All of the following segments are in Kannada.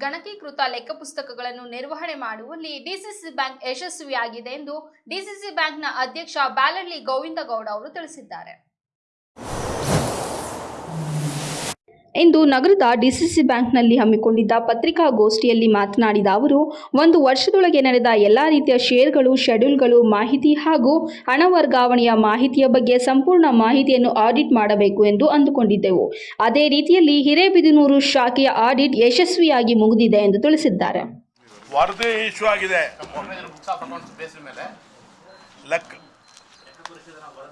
ಗಣಕೀಕೃತ ಲೆಕ್ಕ ಪುಸ್ತಕಗಳನ್ನು ನಿರ್ವಹಣೆ ಮಾಡುವಲ್ಲಿ ಡಿಸಿಸಿ ಬ್ಯಾಂಕ್ ಯಶಸ್ವಿಯಾಗಿದೆ ಎಂದು ಡಿಸಿಸಿ ಬ್ಯಾಂಕ್ನ ಅಧ್ಯಕ್ಷ ಬ್ಯಾಲರ್ಲಿ ಗೋವಿಂದಗೌಡ ಅವರು ತಿಳಿಸಿದ್ದಾರೆ. ಇಂದು ನಗರದ ಡಿಸಿಸಿ ಬ್ಯಾಂಕ್ನಲ್ಲಿ ಹಮ್ಮಿಕೊಂಡಿದ್ದ ಪತ್ರಿಕಾಗೋಷ್ಠಿಯಲ್ಲಿ ಮಾತನಾಡಿದ ಅವರು ಒಂದು ವರ್ಷದೊಳಗೆ ನಡೆದ ಎಲ್ಲ ರೀತಿಯ ಶೇರ್ಗಳು ಶೆಡ್ಯೂಲ್ಗಳು ಮಾಹಿತಿ ಹಾಗೂ ಹಣ ವರ್ಗಾವಣೆಯ ಮಾಹಿತಿಯ ಬಗ್ಗೆ ಸಂಪೂರ್ಣ ಮಾಹಿತಿಯನ್ನು ಆಡಿಟ್ ಮಾಡಬೇಕು ಎಂದು ಅಂದುಕೊಂಡಿದ್ದೆವು. ಅದೇ ರೀತಿಯಲ್ಲಿ ಹಿರೇಬಿದನೂರು ಶಾಖೆಯ ಆಡಿಟ್ ಯಶಸ್ವಿಯಾಗಿ ಮುಗಿದಿದೆ ಎಂದು ತಿಳಿಸಿದ್ದಾರೆ.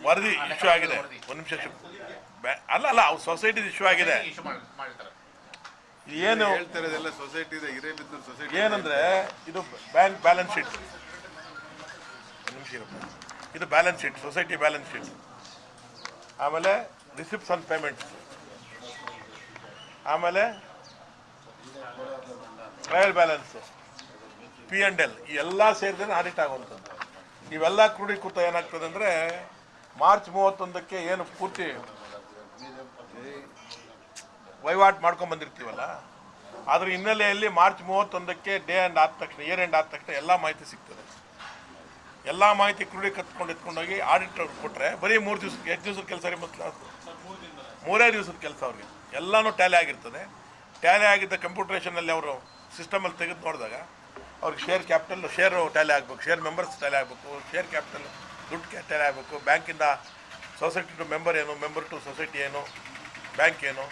ವರದಿ ಇಶ್ಯೂ ಆಗಿದೆ. ಒಂದು ನಿಮಿಷ ಬ್ಯಾ- ಅಲ್ಲ ಅಲ್ಲ ಅವ್ರ ಸೊಸೈಟಿ ಇಶ್ಯೂ ಆಗಿದೆ. ಏನು ಸೊಸೈಟಿ ಏನಂದ್ರೆ ಇದು ಬ್ಯಾಂಕ್ ಬ್ಯಾಲೆನ್ಸ್ ಶೀಟ್. ಒಂದು ನಿಮಿಷ ಇದು balance sheet society balance sheet. ಆಮೇಲೆ ರಿಸಿಪ್ಟ್ಸ್ ಆನ್ ಪೇಮೆಂಟ್ಸ್ ಆಮೇಲೆ trial balance P and L ಈ ಎಲ್ಲ ಸೇರಿದ್ರೆ ಆಡಿಟ್ ಆಗುವಂಥದ್ದು. ಇವೆಲ್ಲ ಕ್ರೋಢೀಕೃತ ಏನಾಗ್ತದೆ ಅಂದರೆ ಮಾರ್ಚ್ ಮೂವತ್ತೊಂದಕ್ಕೆ ಏನು ಪೂರ್ತಿ ವಹಿವಾಟು ಮಾಡ್ಕೊಂಡ್ ಬಂದಿರ್ತೀವಲ್ಲ? ಅದ್ರ ಹಿನ್ನೆಲೆಯಲ್ಲಿ ಮಾರ್ಚ್ ಮೂವತ್ತೊಂದಕ್ಕೆ ಡೇ ಆ್ಯಂಡ್ ಆದ ತಕ್ಷಣ, ಇಯರ್ ಎಂಡ್ ಆದ ತಕ್ಷಣ ಎಲ್ಲ ಮಾಹಿತಿ ಸಿಗ್ತದೆ. ಎಲ್ಲ ಮಾಹಿತಿ ಕ್ರೋಢೀಕರಿಸ್ಕೊಂಡು ಎತ್ಕೊಂಡೋಗಿ ಆಡಿಟ್ ಅವ್ರಿಗೆ ಕೊಟ್ಟರೆ ಬರೀ ಮೂರು ದಿವ್ಸಕ್ಕೆ, ಎಷ್ಟು ದಿವ್ಸದ ಕೆಲಸ ರೀ ಮತ್ತು ಮೂರೇ ದಿವಸದ ಕೆಲಸ ಅವ್ರಿಗೆ. ಎಲ್ಲನೂ ಟ್ಯಾಲಿ ಆಗಿರ್ತದೆ. ಟ್ಯಾಲಿ ಆಗಿದ್ದ ಕಂಪ್ಯೂಟ್ರೇಷನಲ್ಲಿ ಅವರು ಸಿಸ್ಟಮಲ್ಲಿ ತೆಗೆದು ನೋಡಿದಾಗ ಅವ್ರಿಗೆ ಶೇರ್ ಕ್ಯಾಪಿಟಲ್ ಶೇರ್ ಟ್ಯಾಲಿ ಆಗಬೇಕು ಶೇರ್ ಮೆಂಬರ್ಸ್ ಟ್ಯಾಲಿ ಆಗಬೇಕು ಶೇರ್ ಕ್ಯಾಪಿಟಲ್ ದುಡ್ಡು ಟ್ಯಾಲಿ ಆಗಬೇಕು. ಬ್ಯಾಂಕಿಂದ ಸೊಸೈಟಿ ಟು ಮೆಂಬರ್ ಏನು ಮೆಂಬರ್ ಟು ಸೊಸೈಟಿ ಏನು, ಬ್ಯಾಂಕ್ ಏನು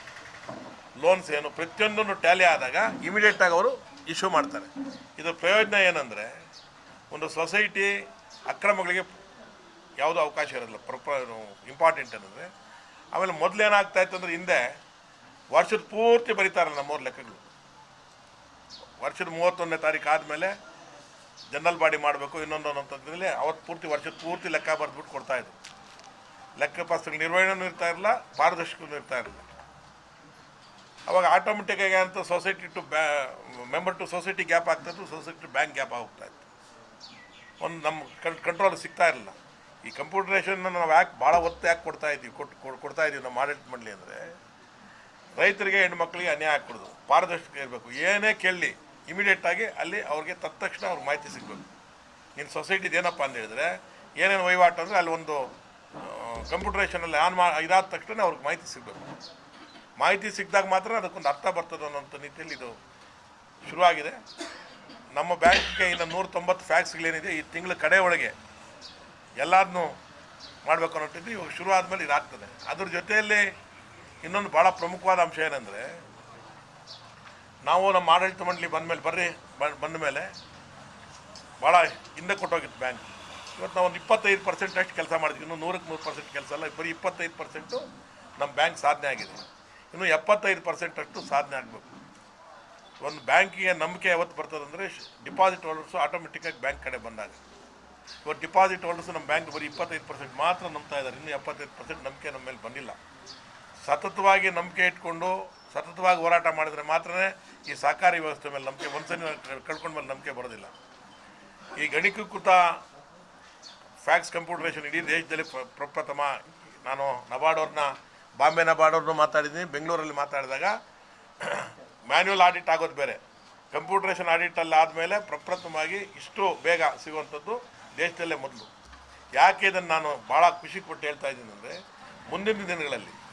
ಲೋನ್ಸ್ ಏನು, ಪ್ರತಿಯೊಂದನ್ನು ಟ್ಯಾಲಿ ಆದಾಗ ಇಮಿಡಿಯೇಟಾಗಿ ಅವರು ಇಶ್ಯೂ ಮಾಡ್ತಾರೆ. ಇದರ ಪ್ರಯೋಜನ ಏನಂದರೆ, ಒಂದು ಸೊಸೈಟಿ ಅಕ್ರಮಗಳಿಗೆ ಯಾವುದೂ ಅವಕಾಶ ಇರೋದಿಲ್ಲ. ಪ್ರೊಪ ಇಂಪಾರ್ಟೆಂಟ್ ಏನಂದರೆ, ಆಮೇಲೆ ಮೊದಲು ಏನಾಗ್ತಾ ಇತ್ತು ಅಂದರೆ ಹಿಂದೆ ವರ್ಷದ ಪೂರ್ತಿ ಬರೀತಾರಲ್ಲ ನಮ್ಮವ್ರ ಲೆಕ್ಕಗಳು. ವರ್ಷದ ಮೂವತ್ತೊಂದನೇ ತಾರೀಕು ಆದಮೇಲೆ ಜನರಲ್ ಬಾಡಿ ಮಾಡಬೇಕು, ಇನ್ನೊಂದು ಅನ್ನೋಂಥದ್ರಲ್ಲಿ ಅವತ್ತು ಪೂರ್ತಿ ವರ್ಷದ ಪೂರ್ತಿ ಲೆಕ್ಕ ಬರೆದ್ಬಿಟ್ಟು ಕೊಡ್ತಾಯಿದ್ರು ಲೆಕ್ಕ ಪತ್ರಗಳ ನಿರ್ವಹಣೆನೂ ಇರ್ತಾ ಇರಲಿಲ್ಲ, ಪಾರದರ್ಶಕನೂ ಇರ್ತಾ ಇರಲಿಲ್ಲ. ಅವಾಗ ಆಟೋಮೆಟಿಕ್ಕಾಗಿ ಅಂತ ಸೊಸೈಟಿ ಟು ಬ್ಯಾ ಮೆಂಬರ್ ಟು ಸೊಸೈಟಿ ಗ್ಯಾಪ್ ಆಗ್ತಾಯಿತ್ತು ಸೊಸೈಟಿ ಟು ಬ್ಯಾಂಕ್ ಗ್ಯಾಪ್ ಆಗ್ತಾ ಇತ್ತು. ಒಂದು ನಮ್ಮ ಕಂಟ್ರೋಲ್ ಸಿಗ್ತಾ ಇರಲಿಲ್ಲ. ಈ ಕಂಪ್ಯೂಟ್ರೇಷನ್ನ ನಾವು ಯಾಕೆ ಭಾಳ ಒತ್ತು ಯಾಕೆ ಕೊಡ್ತಾ ಇದ್ದೀವಿ ಕೊಟ್ಟು ಕೊಡ್- ಕೊಡ್ತಾ ಇದ್ದೀವಿ ನಮ್ಮ ಆಡಳಿತ ಮಾಡಲಿ ಅಂದರೆ ರೈತರಿಗೆ ಹೆಣ್ಮಕ್ಳಿಗೆ ಅನ್ಯಾಯ ಹಾಕ್ಬಿಡೋದು ಪಾರದರ್ಶಕ ಇರಬೇಕು. ಏನೇ ಕೇಳಲಿ ಇಮಿಡಿಯೇಟಾಗಿ ಅಲ್ಲಿ ಅವ್ರಿಗೆ ತತ್ಕ್ಷಣ ಅವ್ರಿಗೆ ಮಾಹಿತಿ ಸಿಗಬೇಕು. ನಿನ್ನ ಸೊಸೈಟಿದು ಏನಪ್ಪ ಅಂತ ಹೇಳಿದ್ರೆ, ಏನೇನು ವಹಿವಾಟು ಅಂದರೆ ಅಲ್ಲಿ ಒಂದು ಕಂಪ್ಯೂಟರೇಷನಲ್ಲಿ ಆನ್ ಮಾ, ಇದಾದ ತಕ್ಷಣ ಅವ್ರಿಗೆ ಮಾಹಿತಿ ಸಿಗಬೇಕು. ಮಾಹಿತಿ ಸಿಕ್ಕಿದಾಗ ಮಾತ್ರ ಅದಕ್ಕೊಂದು ಅರ್ಥ ಬರ್ತದೆ ಅನ್ನೋಂಥ ರೀತಿಯಲ್ಲಿ ಇದು ಶುರುವಾಗಿದೆ. ನಮ್ಮ ಬ್ಯಾಂಕ್ಗೆ ಇನ್ನು ನೂರ ತೊಂಬತ್ತು ಫ್ಯಾಕ್ಸ್ಗಳೇನಿದೆ, ಈ ತಿಂಗಳ ಕಡೆ ಒಳಗೆ ಎಲ್ಲದನ್ನೂ ಮಾಡಬೇಕು ಅನ್ನೋಟ್ಟಿದ್ದು ಇವಾಗ ಶುರು ಆದಮೇಲೆ ಇದಾಗ್ತದೆ. ಅದ್ರ ಜೊತೆಯಲ್ಲಿ ಇನ್ನೊಂದು ಭಾಳ ಪ್ರಮುಖವಾದ ಅಂಶ ಏನಂದರೆ ನಾವು ನಮ್ಮ ಆಡಳಿತ ಮಂಡಳಿ ಬಂದಮೇಲೆ ಬರ್ರಿ ಬಂದ ಮೇಲೆ ಭಾಳ ಹಿಂದೆ ಕೊಟ್ಟೋಗಿತ್ತು ಬ್ಯಾಂಕ್ ಇವತ್ತು ನಾವು ಒಂದು ಇಪ್ಪತ್ತೈದು ಪರ್ಸೆಂಟ್ ಅಷ್ಟು ಕೆಲಸ ಮಾಡಿದ್ವಿ. ಇನ್ನು ನೂರಕ್ಕೆ ನೂರು ಪರ್ಸೆಂಟ್ ಕೆಲಸ ಅಲ್ಲ, ಬರೀ ಇಪ್ಪತ್ತೈದು ಪರ್ಸೆಂಟು ನಮ್ಮ ಬ್ಯಾಂಕ್ ಸಾಧನೆ ಆಗಿದೆ. ಇನ್ನು ಎಪ್ಪತ್ತೈದು ಪರ್ಸೆಂಟ್ ಅಷ್ಟು ಸಾಧನೆ ಆಗಬೇಕು. ಒಂದು ಬ್ಯಾಂಕಿಗೆ ನಂಬಿಕೆ ಯಾವತ್ತು ಬರ್ತದಂದರೆ ಡಿಪಾಸಿಟ್ ಹೋಲ್ಡರ್ಸು ಆಟೋಮೆಟಿಕ್ಕಾಗಿ ಬ್ಯಾಂಕ್ ಕಡೆ ಬಂದಾಗ. ಇವತ್ತು ಡಿಪಾಸಿಟ್ ಹೋಲ್ಡರ್ಸು ನಮ್ಮ ಬ್ಯಾಂಕ್ ಬರೀ ಇಪ್ಪತ್ತೈದು ಪರ್ಸೆಂಟ್ ಮಾತ್ರ ನಂಬ್ತಾ ಇದ್ದಾರೆ. ಇನ್ನೂ ಎಪ್ಪತ್ತೈದು ಪರ್ಸೆಂಟ್ ನಂಬಿಕೆ ನಮ್ಮ ಮೇಲೆ ಬಂದಿಲ್ಲ. ಸತತವಾಗಿ ನಂಬಿಕೆ ಇಟ್ಕೊಂಡು ಸತತವಾಗಿ ಹೋರಾಟ ಮಾಡಿದರೆ ಮಾತ್ರ ಈ ಸಹಕಾರಿ ವ್ಯವಸ್ಥೆ ಮೇಲೆ ನಂಬಿಕೆ ಒಂದ್ಸಲ ಕಳ್ಕೊಂಡ ಮೇಲೆ ನಂಬಿಕೆ ಬರೋದಿಲ್ಲ. ಈ ಗಣಿಕೃತ ಫ್ಯಾಕ್ಸ್ ಕಂಪ್ಯೂಟರೇಷನ್ ಇಡೀ ದೇಶದಲ್ಲಿ ಪ್ರ- ಪ್ರಪ್ರಥಮ ನಾನು ನಬಾರ್ಡ್ ಅವ್ರನ್ನ ಬಾಂಬೆ ನಬಾರ್ಡ್ ಮಾತಾಡಿದ್ದೀನಿ, ಬೆಂಗಳೂರಲ್ಲಿ ಮಾತಾಡಿದಾಗ ಮ್ಯಾನ್ಯುವಲ್ ಆಡಿಟ್ ಆಗೋದು ಬೇರೆ. ಕಂಪ್ಯೂಟರೇಷನ್ ಆಡಿಟಲ್ಲಿ ಆದಮೇಲೆ ಪ್ರಪ್ರಥಮವಾಗಿ ಇಷ್ಟು ಬೇಗ ಸಿಗುವಂಥದ್ದು ದೇಶದಲ್ಲೇ ಮೊದಲು. ಯಾಕೆ ಇದನ್ನು ನಾನು ಭಾಳ ಖುಷಿ ಕೊಟ್ಟು ಹೇಳ್ತಾ ಇದ್ದೀನಿ ಅಂದರೆ, ಮುಂದಿನ ದಿನಗಳಲ್ಲಿ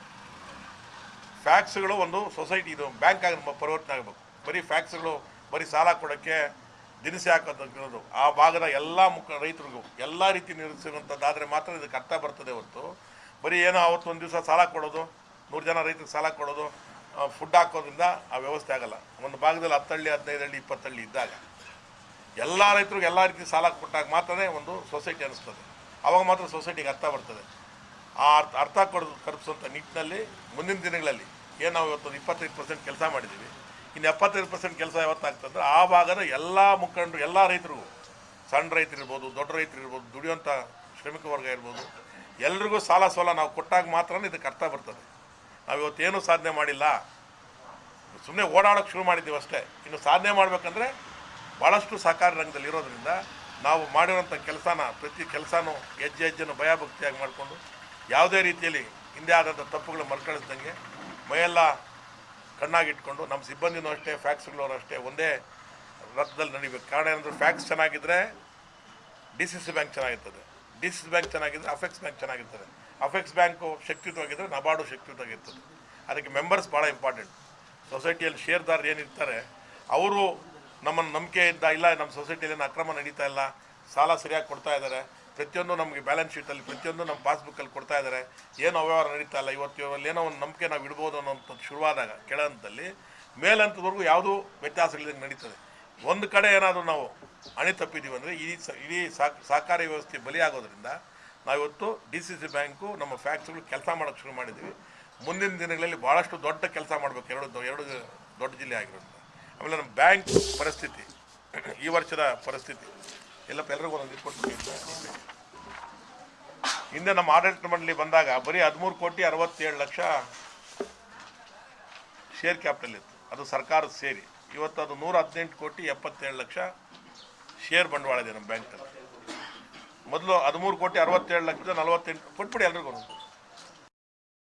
ಫ್ಯಾಕ್ಸ್ಗಳು ಒಂದು ಸೊಸೈಟಿ, ಇದು ಬ್ಯಾಂಕ್ ಆಗಿ ಪರಿವರ್ತನೆ ಆಗಬೇಕು. ಬರೀ ಫ್ಯಾಕ್ಸ್ಗಳು, ಬರೀ ಸಾಲ ಕೊಡೋಕ್ಕೆ ದಿನಸಿ ಹಾಕೋದಕ್ಕಿರೋದು ಆ ಭಾಗದ ಎಲ್ಲ ಮುಖ, ರೈತರಿಗೂ ಎಲ್ಲ ರೀತಿ ನಿರ್ವಹಿಸುವಂಥದ್ದಾದರೆ ಮಾತ್ರ ಇದಕ್ಕೆ ಅರ್ಥ ಬರ್ತದೆ ಹೊರತು. ಬರೀ ಏನೋ ಅವತ್ತು ಒಂದು ದಿವಸ ಸಾಲ ಕೊಡೋದು, ನೂರು ಜನ ರೈತರಿಗೆ ಸಾಲ ಕೊಡೋದು ಫುಡ್ ಹಾಕೋದ್ರಿಂದ ಆ ವ್ಯವಸ್ಥೆ ಆಗಲ್ಲ. ಒಂದು ಭಾಗದಲ್ಲಿ ಹತ್ತಳ್ಳಿ ಹದಿನೈದು ಹಳ್ಳಿ ಇಪ್ಪತ್ತಳ್ಳಿ ಇದ್ದಾಗ ಎಲ್ಲ ರೈತರಿಗೆ ಎಲ್ಲ ರೀತಿ ಸಾಲ ಕೊಟ್ಟಾಗ ಮಾತ್ರನೇ ಒಂದು ಸೊಸೈಟಿ ಅನಿಸ್ತದೆ ಆವಾಗ ಮಾತ್ರ ಸೊಸೈಟಿಗೆ ಅರ್ಥ ಬರ್ತದೆ. ಆ ಅರ್ಥ ಅರ್ಥ ಕೊಡೋದು ಕಲ್ಪಿಸುವಂಥ ನಿಟ್ಟಿನಲ್ಲಿ ಮುಂದಿನ ದಿನಗಳಲ್ಲಿ ಏನು ನಾವು ಇವತ್ತು ಇಪ್ಪತ್ತೈದು ಪರ್ಸೆಂಟ್ ಕೆಲಸ ಮಾಡಿದ್ದೀವಿ. ಇನ್ನು ಎಪ್ಪತ್ತೈದು ಪರ್ಸೆಂಟ್ ಕೆಲಸ ಯಾವತ್ತಾಗ್ತಂದ್ರೆ ಆ ಭಾಗದ ಎಲ್ಲ ಮುಖಂಡರು, ಎಲ್ಲ ರೈತರಿಗೂ ಸಣ್ಣ ರೈತರು ಇರ್ಬೋದು ದೊಡ್ಡ ರೈತರು ಇರ್ಬೋದು ದುಡಿಯುವಂಥ ಶ್ರಮಿಕ ವರ್ಗ ಇರ್ಬೋದು, ಎಲ್ರಿಗೂ ಸಾಲ ಸೋಲ ನಾವು ಕೊಟ್ಟಾಗ ಮಾತ್ರ ಇದಕ್ಕೆ ಅರ್ಥ ಬರ್ತದೆ. ನಾವು ಇವತ್ತೇನು ಸಾಧನೆ ಮಾಡಿಲ್ಲ. ಸುಮ್ಮನೆ ಓಡಾಡೋಕ್ಕೆ ಶುರು ಮಾಡಿದ್ದೀವಿ ಅಷ್ಟೇ. ಇನ್ನು ಸಾಧನೆ ಮಾಡಬೇಕಂದ್ರೆ ಭಾಳಷ್ಟು ಸಹಕಾರಿ ರಂಗದಲ್ಲಿ ಇರೋದರಿಂದ ನಾವು ಮಾಡಿರೋಂಥ ಕೆಲಸನ ಪ್ರತಿ ಕೆಲಸನೂ ಹೆಜ್ಜೆ ಹೆಜ್ಜೆನೂ ಭಯಭಕ್ತಿಯಾಗಿ ಮಾಡಿಕೊಂಡು ಯಾವುದೇ ರೀತಿಯಲ್ಲಿ ಹಿಂದೆ ಆದಂಥ ತಪ್ಪುಗಳು ಮರುಕಳಿಸ್ದಂಗೆ ಮೈಯೆಲ್ಲ ಕಣ್ಣಾಗಿಟ್ಕೊಂಡು ನಮ್ಮ ಸಿಬ್ಬಂದಿನೂ ಅಷ್ಟೇ, ಫ್ಯಾಕ್ಸ್ಗಳವರು ಅಷ್ಟೇ ಒಂದೇ ರಥದಲ್ಲಿ ನಡಿಬೇಕು. ಕಾರಣ ಏನಂದ್ರೆ ಫ್ಯಾಕ್ಸ್ ಚೆನ್ನಾಗಿದ್ದರೆ ಡಿ ಸಿ ಸಿ ಬ್ಯಾಂಕ್ ಚೆನ್ನಾಗಿರ್ತದೆ. ಡಿ ಸಿ ಸಿ ಬ್ಯಾಂಕ್ ಚೆನ್ನಾಗಿದ್ದರೆ ಅಫೆಕ್ಸ್ ಬ್ಯಾಂಕ್ ಚೆನ್ನಾಗಿರ್ತದೆ. ಅಫೆಕ್ಸ್ ಬ್ಯಾಂಕು ಶಕ್ತಿಯುತವಾಗಿದ್ದರೆ ನಬಾರ್ಡು ಶಕ್ತಿಯುತವಾಗಿರ್ತದೆ. ಅದಕ್ಕೆ ಮೆಂಬರ್ಸ್ ಭಾಳ ಇಂಪಾರ್ಟೆಂಟ್. ಸೊಸೈಟಿಯಲ್ಲಿ ಶೇರ್ದಾರರು ಏನಿರ್ತಾರೆ, ಅವರು ನಮ್ಮನ್ನು ನಂಬಿಕೆಯಿಂದ ಇಲ್ಲ, ನಮ್ಮ ಸೊಸೈಟಿಯಲ್ಲಿ ಅಕ್ರಮ ನಡೀತಾ ಇಲ್ಲ, ಸಾಲ ಸರಿಯಾಗಿ ಕೊಡ್ತಾ ಇದ್ದಾರೆ ಪ್ರತಿಯೊಂದು ನಮಗೆ ಬ್ಯಾಲೆನ್ಸ್ ಶೀಟಲ್ಲಿ ಪ್ರತಿಯೊಂದು ನಮ್ಮ ಪಾಸ್ಬುಕ್ಕಲ್ಲಿ ಕೊಡ್ತಾ ಇದ್ದಾರೆ ಏನು ಅವ್ಯವಹಾರ ನಡೀತಾ ಇಲ್ಲ. ಇವತ್ತು ಏನೋ ಒಂದು ನಂಬಿಕೆ ನಾವು ಇಡ್ಬೋದು ಅನ್ನೋಂಥದ್ದು ಶುರುವಾದಾಗ, ಕೆಳಹಂತದಲ್ಲಿ ಮೇಲಂತದವರೆಗೂ ಯಾವುದೂ ವ್ಯತ್ಯಾಸಗಳಿಂದ ನಡೀತದೆ. ಒಂದು ಕಡೆ ಏನಾದರೂ ನಾವು ಅಣಿ ತಪ್ಪಿದ್ದೀವಿ ಅಂದರೆ ಇಡೀ ಸ, ಇಡೀ ಸಹಕಾರಿ ವ್ಯವಸ್ಥೆ ಬಲಿಯಾಗೋದ್ರಿಂದ ನಾವಿವತ್ತು ಡಿ ಸಿ ಸಿ ಬ್ಯಾಂಕು ನಮ್ಮ ಫ್ಯಾಕ್ಟ್ರಿಗಳು ಕೆಲಸ ಮಾಡೋಕ್ಕೆ ಶುರು ಮಾಡಿದ್ದೀವಿ ಮುಂದಿನ ದಿನಗಳಲ್ಲಿ ಭಾಳಷ್ಟು ದೊಡ್ಡ ಕೆಲಸ ಮಾಡಬೇಕು. ಎರಡು ಎರಡು ದೊಡ್ಡ ಜಿಲ್ಲೆ ಆಗಿರೋದ್ರಿಂದ. ಆಮೇಲೆ ನಮ್ಮ ಬ್ಯಾಂಕ್ ಪರಿಸ್ಥಿತಿ, ಈ ವರ್ಷದ ಪರಿಸ್ಥಿತಿ. ಎಲ್ಲಪ್ಪ ಎಲ್ರಿಗೂ ಒಂದೊಂದು ಹಿಂದೆ ನಮ್ಮ ಆಡಳಿತ ಮಂಡಳಿ ಬಂದಾಗ ಬರೀ ಹದಿಮೂರು ಕೋಟಿ ಅರವತ್ತೇಳು ಲಕ್ಷ ಶೇರ್ ಕ್ಯಾಪಿಟಲ್ ಇತ್ತು. ಅದು ಸರ್ಕಾರದ ಸೇರಿ. ಇವತ್ತು ಅದು ನೂರ ಹದಿನೆಂಟು ಕೋಟಿ ಎಪ್ಪತ್ತೇಳು ಲಕ್ಷ ಶೇರ್ ಬಂಡವಾಳ ಇದೆ ನಮ್ಮ ಬ್ಯಾಂಕಲ್ಲಿ ಮೊದಲು ಹದಿಮೂರು ಕೋಟಿ ಅರವತ್ತೇಳು ಲಕ್ಷದ ನಲವತ್ತೆಂಟು ಕೊಟ್ಬಿಡಿ ಎಲ್ರಿಗೂ.